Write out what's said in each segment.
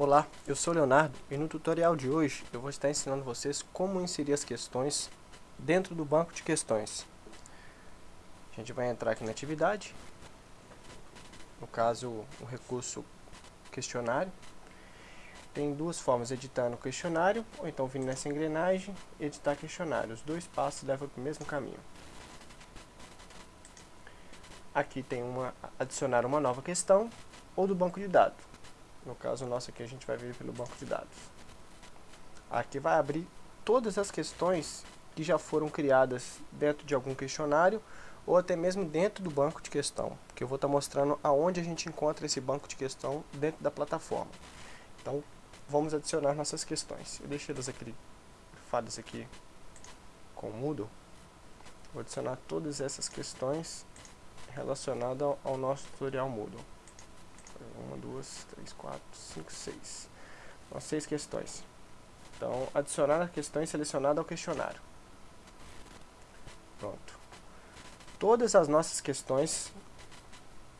Olá, eu sou Leonardo e no tutorial de hoje eu vou estar ensinando vocês como inserir as questões dentro do banco de questões. A gente vai entrar aqui na atividade, no caso o recurso questionário. Tem duas formas, editando o questionário ou então vindo nessa engrenagem editar questionário. Os dois passos levam para o mesmo caminho. Aqui tem uma adicionar uma nova questão ou do banco de dados. No caso nosso aqui a gente vai vir pelo banco de dados. Aqui vai abrir todas as questões que já foram criadas dentro de algum questionário ou até mesmo dentro do banco de questão, que eu vou estar mostrando aonde a gente encontra esse banco de questão dentro da plataforma. Então, vamos adicionar nossas questões. Eu deixei elas aqui, fadas aqui com mudo. Vou adicionar todas essas questões relacionadas ao nosso tutorial Moodle. Uma, duas, três, quatro, cinco, seis. São seis questões. Então, adicionar a questão selecionada ao questionário. Pronto. Todas as nossas questões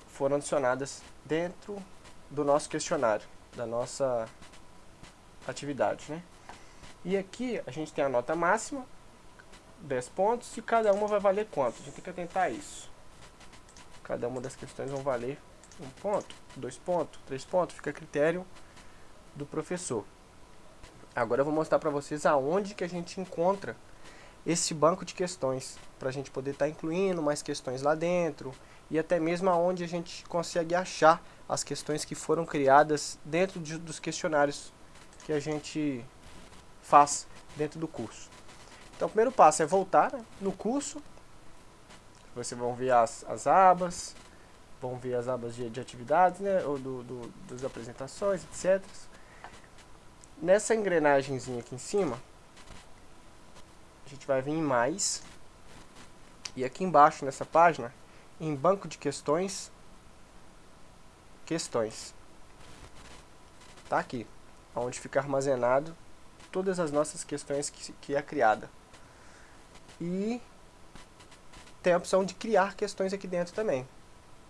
foram adicionadas dentro do nosso questionário, da nossa atividade, né? E aqui a gente tem a nota máxima, 10 pontos, e cada uma vai valer quanto? A gente tem que atentar isso. Cada uma das questões vão valer um ponto, dois pontos, três pontos, fica a critério do professor. Agora eu vou mostrar para vocês aonde que a gente encontra esse banco de questões, para a gente poder estar tá incluindo mais questões lá dentro, e até mesmo aonde a gente consegue achar as questões que foram criadas dentro de, dos questionários que a gente faz dentro do curso. Então o primeiro passo é voltar né, no curso, vocês vão ver as, as abas, vão ver as abas de, de atividades, né, ou do, do, das apresentações, etc. Nessa engrenagemzinha aqui em cima, a gente vai vir em mais, e aqui embaixo nessa página, em banco de questões, questões. Tá aqui, onde fica armazenado todas as nossas questões que, que é criada. E tem a opção de criar questões aqui dentro também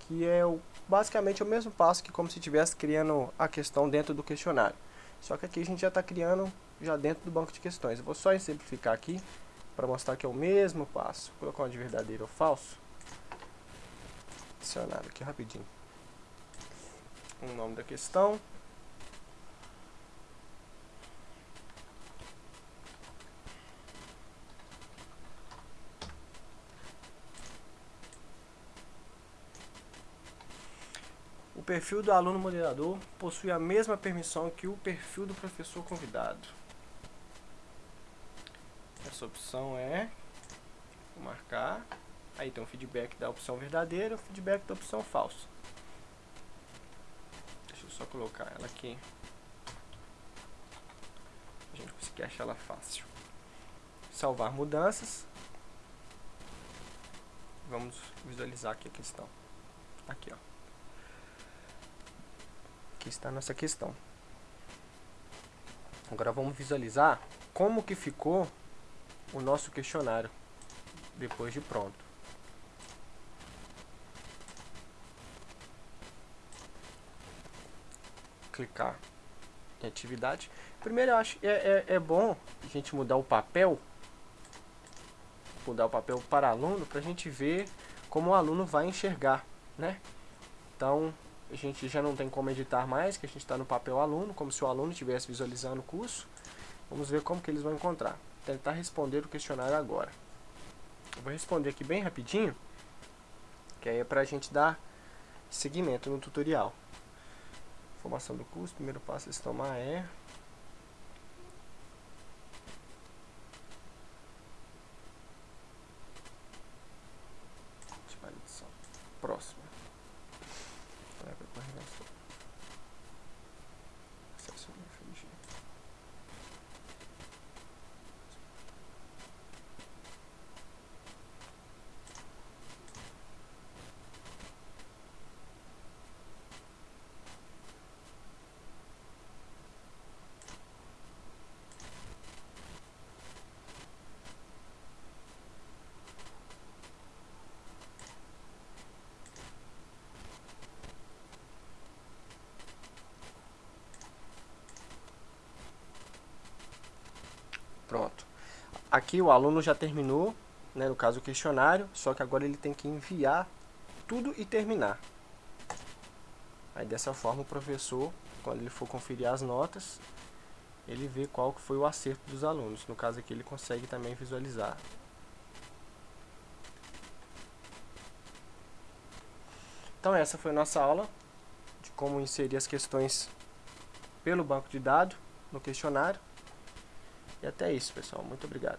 que é o, basicamente o mesmo passo que como se estivesse criando a questão dentro do questionário. Só que aqui a gente já está criando já dentro do banco de questões. Eu vou só exemplificar aqui para mostrar que é o mesmo passo. Vou colocar uma de verdadeiro ou falso. Adicionar aqui rapidinho. O nome da questão. Perfil do aluno moderador possui a mesma permissão que o perfil do professor convidado. Essa opção é vou marcar. Aí tem o feedback da opção verdadeira e o feedback da opção falsa. Deixa eu só colocar ela aqui. A gente conseguir achar ela fácil. Salvar mudanças. Vamos visualizar aqui a questão. Aqui, ó. Aqui está a nossa questão. Agora vamos visualizar como que ficou o nosso questionário depois de pronto. Clicar em atividade. Primeiro eu acho é, é, é bom a gente mudar o papel, mudar o papel para aluno, para a gente ver como o aluno vai enxergar, né? Então, a gente já não tem como editar mais, que a gente está no papel aluno, como se o aluno estivesse visualizando o curso. Vamos ver como que eles vão encontrar. Tentar responder o questionário agora. Eu vou responder aqui bem rapidinho, que aí é para a gente dar seguimento no tutorial. Formação do curso, primeiro passo a se tomar é... Próximo. Aqui o aluno já terminou, né, no caso o questionário, só que agora ele tem que enviar tudo e terminar. Aí dessa forma o professor, quando ele for conferir as notas, ele vê qual foi o acerto dos alunos. No caso aqui ele consegue também visualizar. Então essa foi a nossa aula de como inserir as questões pelo banco de dados no questionário. E até isso, pessoal. Muito obrigado.